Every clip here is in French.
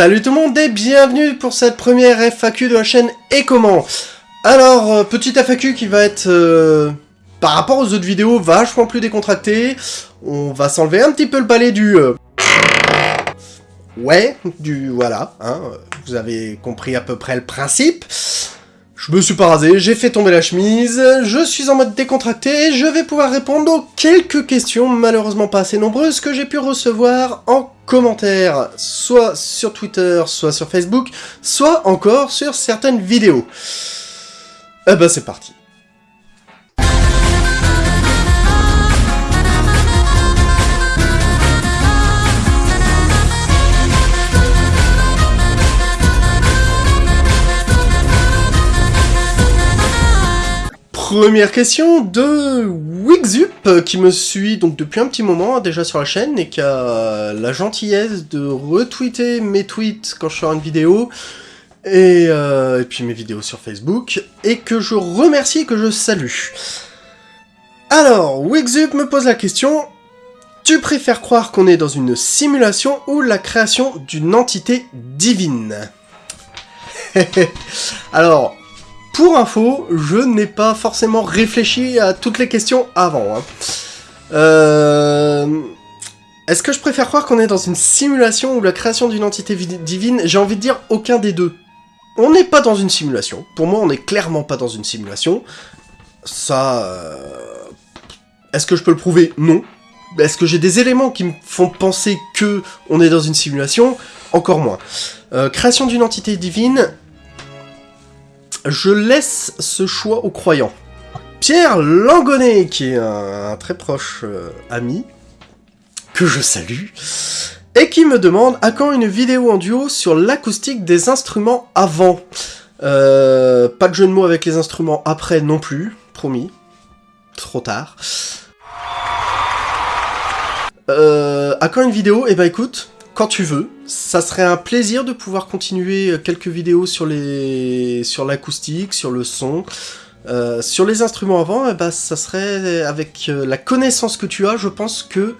Salut tout le monde et bienvenue pour cette première FAQ de la chaîne Et comment Alors, euh, petite FAQ qui va être, euh, par rapport aux autres vidéos, vachement plus décontractée. On va s'enlever un petit peu le balai du... Euh, ouais, du... voilà, hein, vous avez compris à peu près le principe. Je me suis pas rasé, j'ai fait tomber la chemise, je suis en mode décontracté et je vais pouvoir répondre aux quelques questions, malheureusement pas assez nombreuses, que j'ai pu recevoir en commentaire, soit sur Twitter, soit sur Facebook, soit encore sur certaines vidéos. Eh ben c'est parti. Première question de Wixup, qui me suit donc depuis un petit moment déjà sur la chaîne et qui a la gentillesse de retweeter mes tweets quand je sors une vidéo, et, euh, puis mes vidéos sur Facebook, et que je remercie et que je salue. Alors, Wixup me pose la question, tu préfères croire qu'on est dans une simulation ou la création d'une entité divine? Alors, pour info, je n'ai pas forcément réfléchi à toutes les questions avant. Hein. Euh, est-ce que je préfère croire qu'on est dans une simulation ou la création d'une entité divine? J'ai envie de dire aucun des deux. On n'est pas dans une simulation. Pour moi, on n'est clairement pas dans une simulation. Ça... Euh, est-ce que je peux le prouver? Non. Est-ce que j'ai des éléments qui me font penser que on est dans une simulation? Encore moins. Euh, création d'une entité divine, je laisse ce choix aux croyants. Pierre Langonnet, qui est un, très proche euh, ami, que je salue, et qui me demande à quand une vidéo en duo sur l'acoustique des instruments avant. Euh, pas de jeu de mots avec les instruments après non plus, promis. Trop tard. Euh, à quand une vidéo? Eh ben écoute, quand tu veux. Ça serait un plaisir de pouvoir continuer quelques vidéos sur les sur l'acoustique, sur le son. Euh, sur les instruments avant, eh ben, ça serait avec euh, la connaissance que tu as, je pense que...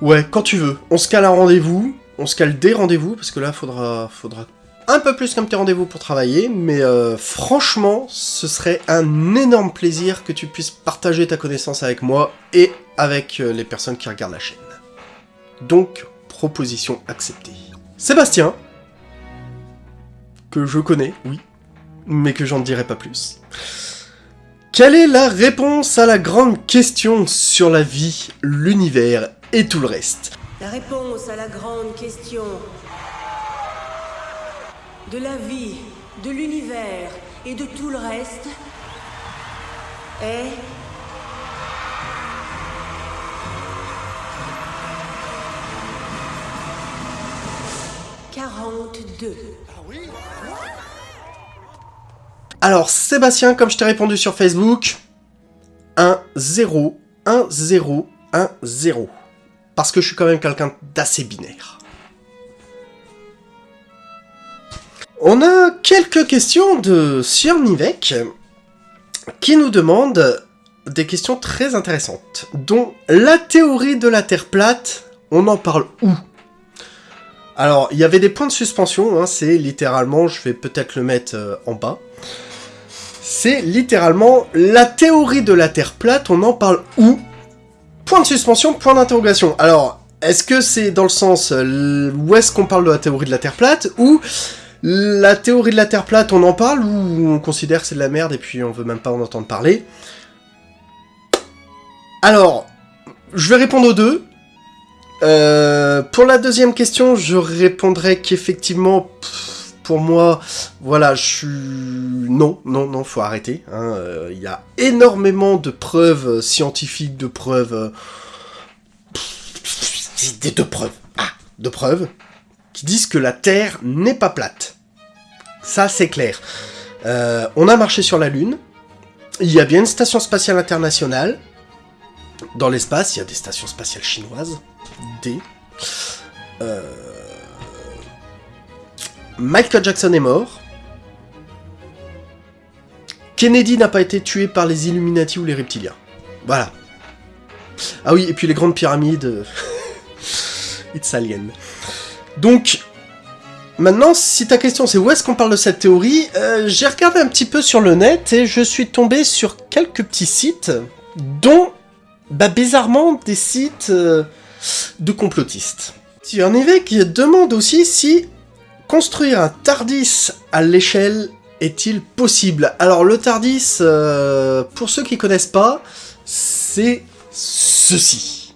Ouais, quand tu veux. On se cale un rendez-vous, on se cale des rendez-vous, parce que là, faudra, faudra un peu plus qu'un petit rendez-vous pour travailler, mais euh, franchement, ce serait un énorme plaisir que tu puisses partager ta connaissance avec moi et avec les personnes qui regardent la chaîne. Donc, proposition acceptée. Sébastien, que je connais, oui, mais que j'en dirai pas plus. Quelle est la réponse à la grande question sur la vie, l'univers et tout le reste? La réponse à la grande question de la vie, de l'univers et de tout le reste est 42. Alors, Sébastien, comme je t'ai répondu sur Facebook, 1, 0, 1, 0, 1, 0. Parce que je suis quand même quelqu'un d'assez binaire. On a quelques questions de Nivek qui nous demande des questions très intéressantes, dont la théorie de la Terre plate, on en parle où? Alors, il y avait des points de suspension, hein, c'est littéralement, je vais peut-être le mettre euh, en bas. C'est littéralement la théorie de la Terre plate, on en parle où? Point de suspension, point d'interrogation. Alors, est-ce que c'est dans le sens euh, où est-ce qu'on parle de la théorie de la Terre plate, ou la théorie de la Terre plate, on en parle, ou on considère que c'est de la merde et puis on veut même pas en entendre parler? Alors, je vais répondre aux deux. Euh, pour la deuxième question, je répondrai qu'effectivement, pour moi, voilà, je suis... Non, non, non, faut arrêter. Hein. Euh, il y a énormément de preuves scientifiques, de preuves... Des de preuves. Ah, de preuves qui disent que la Terre n'est pas plate. Ça, c'est clair. Euh, on a marché sur la Lune. Il y a bien une station spatiale internationale. Dans l'espace, il y a des stations spatiales chinoises. D. Euh... Michael Jackson est mort. Kennedy n'a pas été tué par les Illuminati ou les reptiliens. Voilà. Ah oui, et puis les grandes pyramides... It's alien. Donc, Maintenant, si ta question c'est où est-ce qu'on parle de cette théorie, euh, j'ai regardé un petit peu sur le net et je suis tombé sur quelques petits sites, dont, bah, bizarrement des sites euh, de complotistes. Il y en avait qui demande aussi si construire un TARDIS à l'échelle est-il possible Alors le TARDIS, euh, pour ceux qui connaissent pas, c'est ceci.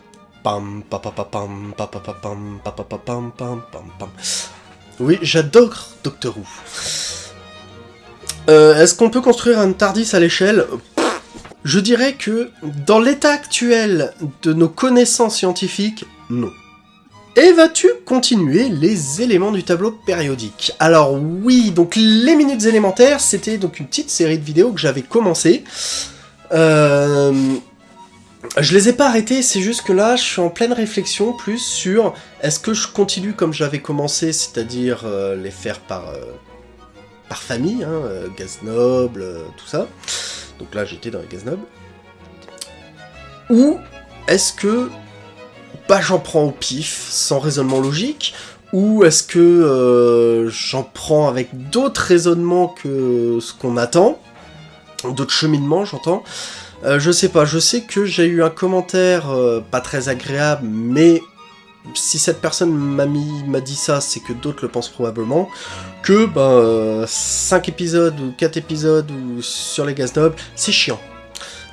Oui, j'adore Doctor Who. Euh, est-ce qu'on peut construire un TARDIS à l'échelle? Je dirais que, dans l'état actuel de nos connaissances scientifiques, non. Et vas-tu continuer les éléments du tableau périodique? Alors oui, donc les minutes élémentaires, c'était donc une petite série de vidéos que j'avais commencé. Euh, je les ai pas arrêtés, c'est juste que là, je suis en pleine réflexion plus sur est-ce que je continue comme j'avais commencé, c'est-à-dire euh, les faire par, euh, par famille, hein, euh, Gaznoble, euh, tout ça. Donc là, j'étais dans les Gaznoble. Ou est-ce que bah, j'en prends au pif, sans raisonnement logique Ou est-ce que euh, j'en prends avec d'autres raisonnements que ce qu'on attend D'autres cheminements, j'entends euh, je sais pas, je sais que j'ai eu un commentaire euh, pas très agréable, mais si cette personne m'a dit ça, c'est que d'autres le pensent probablement, que ben 5 épisodes ou 4 épisodes ou sur les gaz nobles, c'est chiant.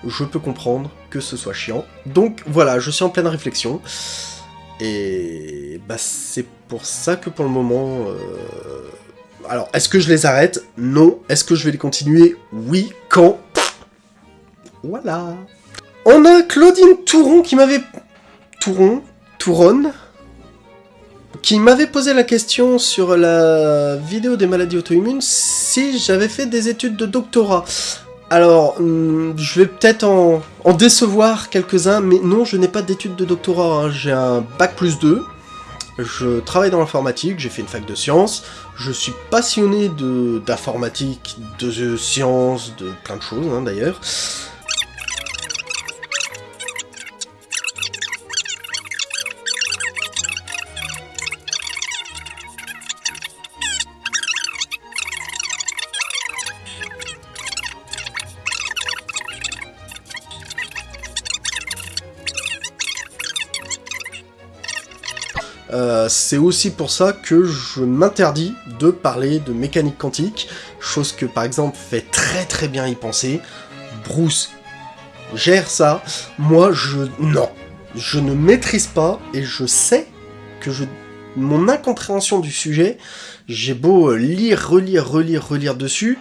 Je peux comprendre que ce soit chiant. Donc voilà, je suis en pleine réflexion. Et bah c'est pour ça que pour le moment... euh, Alors, est-ce que je les arrête? Non. Est-ce que je vais les continuer? Oui. Quand? Voilà. On a Claudine Touron qui m'avait... Touron Touron Qui m'avait posé la question sur la vidéo des maladies auto-immunes si j'avais fait des études de doctorat. Alors, hum, je vais peut-être en, décevoir quelques-uns, mais non, je n'ai pas d'études de doctorat. hein. J'ai un bac plus 2. Je travaille dans l'informatique, j'ai fait une fac de sciences. Je suis passionné d'informatique, de, sciences, de plein de choses hein, d'ailleurs. Euh, c'est aussi pour ça que je m'interdis de parler de mécanique quantique, chose que par exemple fait très très bien y penser. Bruce gère ça, moi je... non. Je ne maîtrise pas et je sais que je... Mon incompréhension du sujet, j'ai beau euh, lire, relire, relire, relire dessus,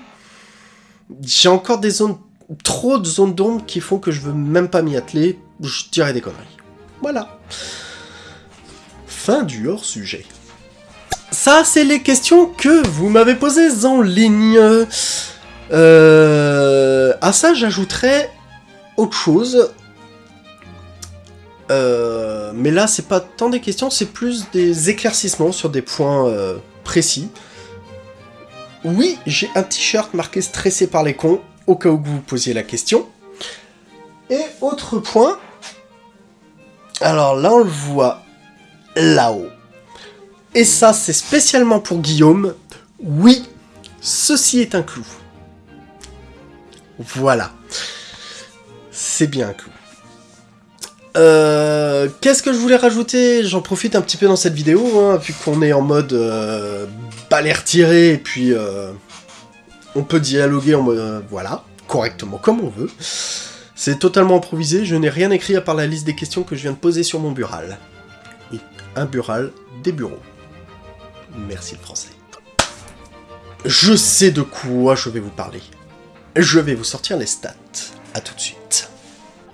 j'ai encore des zones... trop de zones d'ombre qui font que je veux même pas m'y atteler, je dirais des conneries. Voilà. Fin du hors-sujet. Ça, c'est les questions que vous m'avez posées en ligne. Euh, à ça, j'ajouterais autre chose. Euh, mais là, c'est pas tant des questions, c'est plus des éclaircissements sur des points euh, précis. Oui, j'ai un t-shirt marqué stressé par les cons, au cas où vous vous posiez la question. Et autre point. Alors là, on le voit là-haut. Et ça, c'est spécialement pour Guillaume. Oui, ceci est un clou. Voilà. C'est bien un clou. Euh, Qu'est-ce que je voulais rajouter? J'en profite un petit peu dans cette vidéo, hein, vu qu'on est en mode euh, balai et puis euh, on peut dialoguer en mode, euh, voilà, correctement, comme on veut. C'est totalement improvisé, je n'ai rien écrit à part la liste des questions que je viens de poser sur mon bural. Un bural, des bureaux. Merci le français. Je sais de quoi je vais vous parler. Je vais vous sortir les stats. A tout de suite.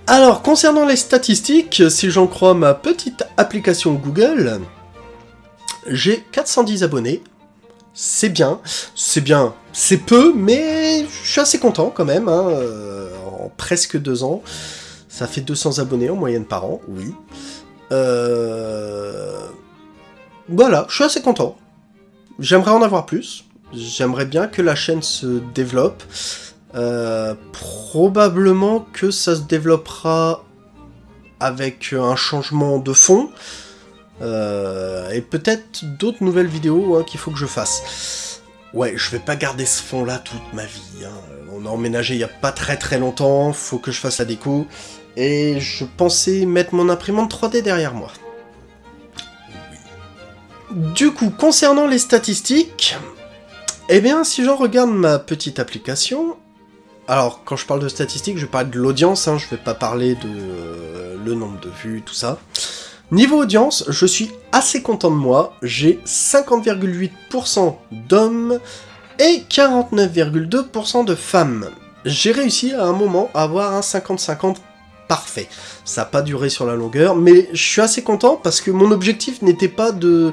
Alors, concernant les statistiques, si j'en crois ma petite application Google, j'ai 410 abonnés. C'est bien, c'est bien, c'est peu, mais je suis assez content quand même. hein, euh, en presque deux ans, ça fait 200 abonnés en moyenne par an, oui. Euh... Voilà, je suis assez content. J'aimerais en avoir plus. J'aimerais bien que la chaîne se développe. Euh, probablement que ça se développera avec un changement de fond. Euh, et peut-être d'autres nouvelles vidéos hein, qu'il faut que je fasse. Ouais, je vais pas garder ce fond-là toute ma vie. Hein. On a emménagé il y a pas très très longtemps, faut que je fasse la déco. Et je pensais mettre mon imprimante 3D derrière moi. Du coup, concernant les statistiques, eh bien, si j'en regarde ma petite application, alors quand je parle de statistiques, je parle de l'audience, hein, je vais pas parler de euh, le nombre de vues, tout ça. Niveau audience, je suis assez content de moi, j'ai 50,8% d'hommes et 49,2% de femmes. J'ai réussi à un moment à avoir un 50-50 parfait. Ça n'a pas duré sur la longueur, mais je suis assez content parce que mon objectif n'était pas de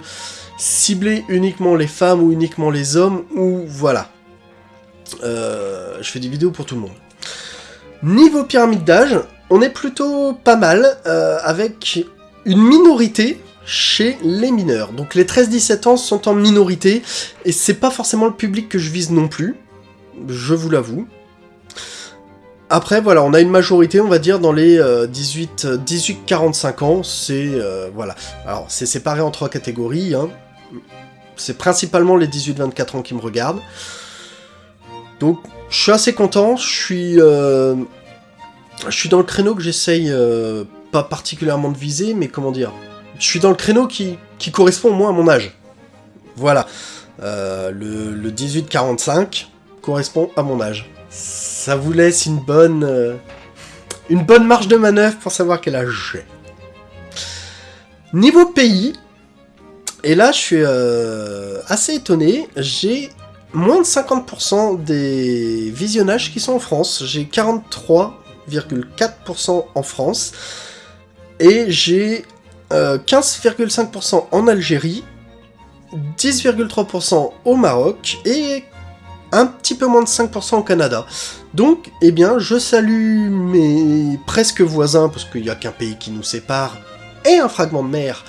cibler uniquement les femmes ou uniquement les hommes, ou voilà. Euh, je fais des vidéos pour tout le monde. Niveau pyramide d'âge, on est plutôt pas mal, euh, avec une minorité chez les mineurs. Donc les 13-17 ans sont en minorité, et c'est pas forcément le public que je vise non plus, je vous l'avoue. Après, voilà, on a une majorité, on va dire, dans les 18-45 euh, ans, c'est... Euh, voilà. Alors, c'est séparé en trois catégories, hein. C'est principalement les 18-24 ans qui me regardent. Donc, je suis assez content, je suis... Euh, je suis dans le créneau que j'essaye pas particulièrement de viser, mais comment dire Je suis dans le créneau qui, qui correspond au moins à mon âge. Voilà. le, le 18-45 correspond à mon âge ça vous laisse une bonne, euh, une bonne marge de manœuvre pour savoir quel âge j'ai. Niveau pays, et là je suis euh, assez étonné, j'ai moins de 50% des visionnages qui sont en France. J'ai 43,4% en France, et j'ai 15,5% euh, en Algérie, 10,3% au Maroc, et un petit peu moins de 5% au Canada. Donc, eh bien, je salue mes presque voisins, parce qu'il n'y a qu'un pays qui nous sépare, et un fragment de mer,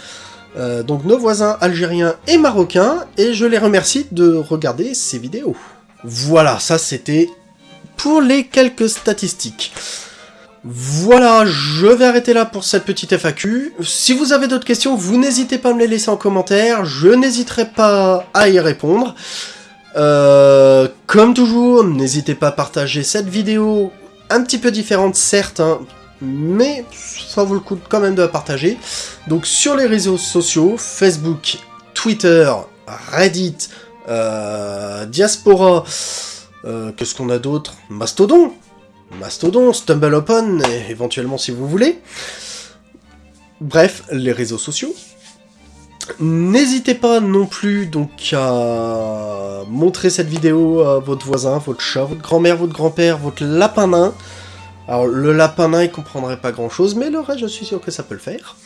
euh, donc nos voisins algériens et marocains, et je les remercie de regarder ces vidéos. Voilà, ça c'était pour les quelques statistiques. Voilà, je vais arrêter là pour cette petite FAQ. Si vous avez d'autres questions, vous n'hésitez pas à me les laisser en commentaire, je n'hésiterai pas à y répondre. Euh, comme toujours, n'hésitez pas à partager cette vidéo un petit peu différente, certes, hein, mais ça vaut le coup quand même de la partager. Donc sur les réseaux sociaux, Facebook, Twitter, Reddit, euh, Diaspora, euh, qu'est-ce qu'on a d'autre? Mastodon Mastodon, StumbleUpon, éventuellement si vous voulez. Bref, les réseaux sociaux. N'hésitez pas non plus donc à montrer cette vidéo à votre voisin, votre chat, votre grand-mère, votre grand-père, votre lapin nain. Alors le lapin nain il comprendrait pas grand chose, mais le reste je suis sûr que ça peut le faire.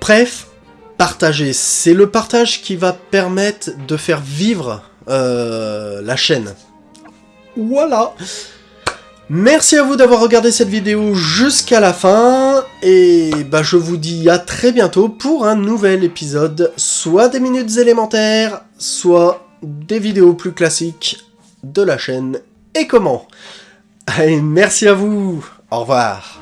Bref, partagez. C'est le partage qui va permettre de faire vivre euh, la chaîne. Voilà Merci à vous d'avoir regardé cette vidéo jusqu'à la fin, et bah je vous dis à très bientôt pour un nouvel épisode, soit des minutes élémentaires, soit des vidéos plus classiques de la chaîne, et comment? Allez, merci à vous, au revoir